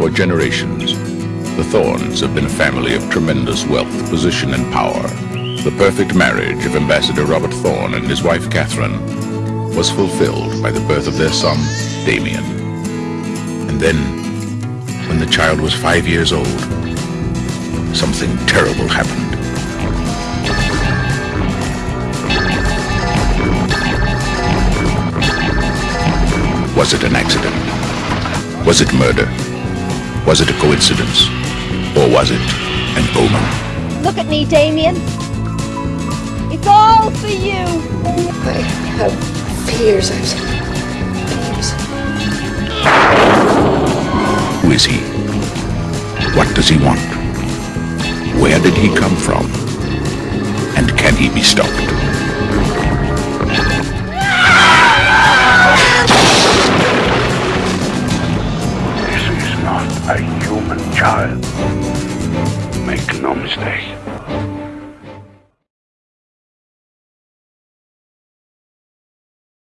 for generations. The Thorns have been a family of tremendous wealth, position, and power. The perfect marriage of Ambassador Robert Thorn and his wife Catherine was fulfilled by the birth of their son, Damien. And then, when the child was five years old, something terrible happened. Was it an accident? Was it murder? Was it a coincidence? Or was it an omen? Look at me, Damien. It's all for you. I have fears. I've fears. Who is he? What does he want? Where did he come from? And can he be stopped? not a human child. Make no mistake.